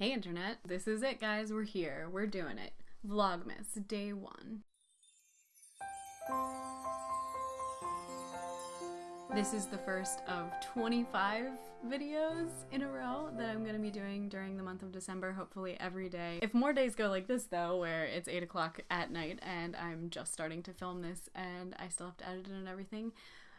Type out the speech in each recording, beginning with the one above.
Hey internet, this is it guys, we're here, we're doing it. Vlogmas, day one. This is the first of 25 videos in a row that I'm gonna be doing during the month of December, hopefully every day. If more days go like this though, where it's 8 o'clock at night and I'm just starting to film this and I still have to edit it and everything,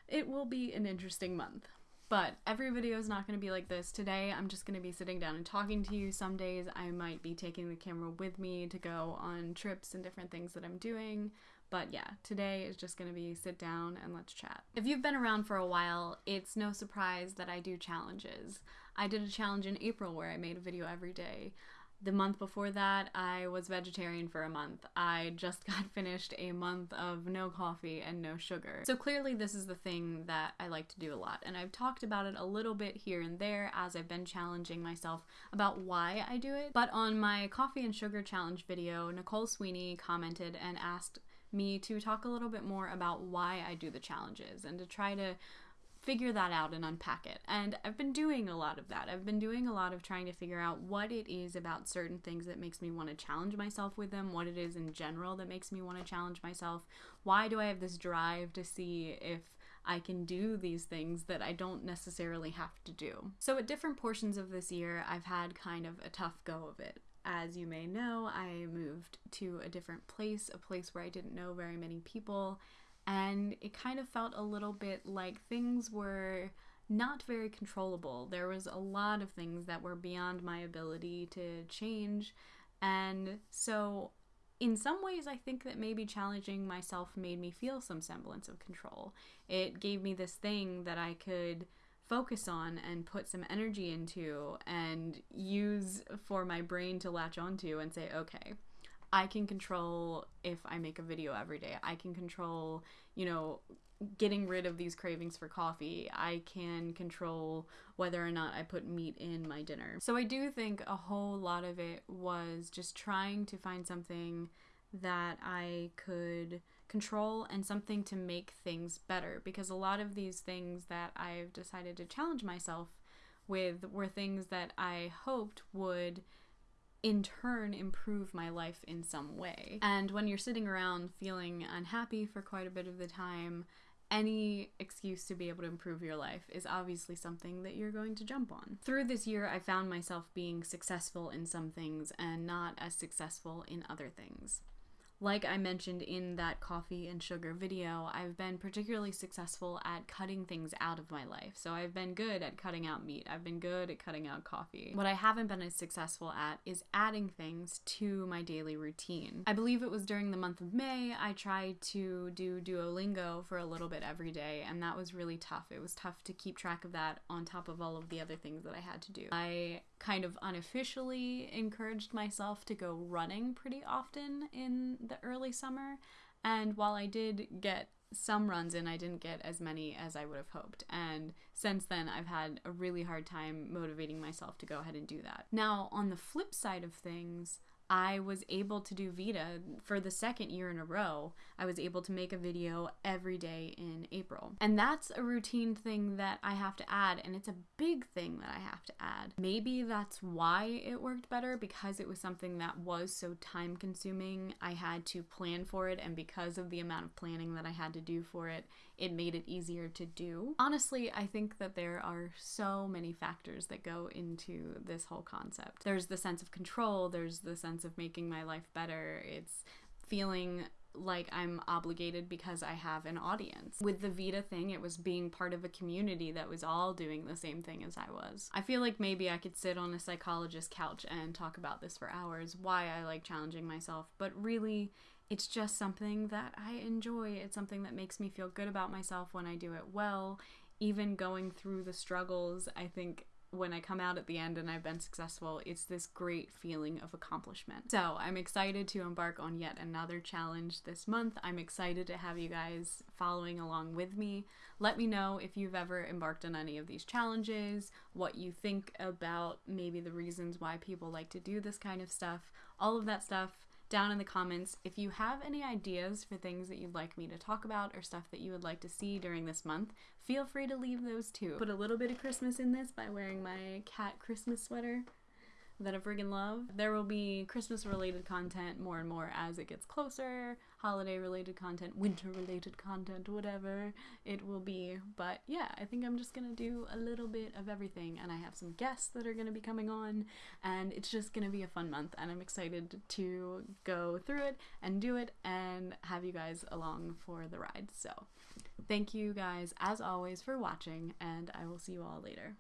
it will be an interesting month. But every video is not going to be like this. Today, I'm just going to be sitting down and talking to you. Some days, I might be taking the camera with me to go on trips and different things that I'm doing. But yeah, today is just going to be sit down and let's chat. If you've been around for a while, it's no surprise that I do challenges. I did a challenge in April where I made a video every day. The month before that, I was vegetarian for a month. I just got finished a month of no coffee and no sugar. So clearly this is the thing that I like to do a lot. And I've talked about it a little bit here and there as I've been challenging myself about why I do it. But on my coffee and sugar challenge video, Nicole Sweeney commented and asked me to talk a little bit more about why I do the challenges and to try to figure that out and unpack it. And I've been doing a lot of that. I've been doing a lot of trying to figure out what it is about certain things that makes me want to challenge myself with them, what it is in general that makes me want to challenge myself. Why do I have this drive to see if I can do these things that I don't necessarily have to do. So, at different portions of this year, I've had kind of a tough go of it. As you may know, I moved to a different place, a place where I didn't know very many people, and it kind of felt a little bit like things were not very controllable. There was a lot of things that were beyond my ability to change, and so in some ways, I think that maybe challenging myself made me feel some semblance of control. It gave me this thing that I could focus on and put some energy into and use for my brain to latch onto and say, okay, I can control if I make a video every day. I can control, you know, getting rid of these cravings for coffee. I can control whether or not I put meat in my dinner. So I do think a whole lot of it was just trying to find something that I could control and something to make things better because a lot of these things that I've decided to challenge myself with were things that I hoped would in turn improve my life in some way. And when you're sitting around feeling unhappy for quite a bit of the time, any excuse to be able to improve your life is obviously something that you're going to jump on. Through this year, I found myself being successful in some things and not as successful in other things. Like I mentioned in that coffee and sugar video, I've been particularly successful at cutting things out of my life. So I've been good at cutting out meat, I've been good at cutting out coffee. What I haven't been as successful at is adding things to my daily routine. I believe it was during the month of May I tried to do Duolingo for a little bit every day, and that was really tough. It was tough to keep track of that on top of all of the other things that I had to do. I kind of unofficially encouraged myself to go running pretty often in the early summer. And while I did get some runs in, I didn't get as many as I would have hoped. And since then, I've had a really hard time motivating myself to go ahead and do that. Now, on the flip side of things, I was able to do VEDA for the second year in a row. I was able to make a video every day in April. And that's a routine thing that I have to add, and it's a big thing that I have to add. Maybe that's why it worked better because it was something that was so time consuming. I had to plan for it, and because of the amount of planning that I had to do for it, it made it easier to do. Honestly, I think that there are so many factors that go into this whole concept. There's the sense of control, there's the sense of making my life better, it's feeling like I'm obligated because I have an audience. With the VEDA thing, it was being part of a community that was all doing the same thing as I was. I feel like maybe I could sit on a psychologist couch and talk about this for hours, why I like challenging myself, but really, it's just something that I enjoy. It's something that makes me feel good about myself when I do it well. Even going through the struggles, I think when I come out at the end and I've been successful, it's this great feeling of accomplishment. So I'm excited to embark on yet another challenge this month. I'm excited to have you guys following along with me. Let me know if you've ever embarked on any of these challenges, what you think about maybe the reasons why people like to do this kind of stuff. All of that stuff down in the comments if you have any ideas for things that you'd like me to talk about or stuff that you would like to see during this month. Feel free to leave those too. Put a little bit of Christmas in this by wearing my cat Christmas sweater. That I friggin' love. There will be Christmas related content more and more as it gets closer, holiday related content, winter related content, whatever it will be. But yeah, I think I'm just gonna do a little bit of everything, and I have some guests that are gonna be coming on, and it's just gonna be a fun month, and I'm excited to go through it and do it and have you guys along for the ride. So, thank you guys as always for watching, and I will see you all later.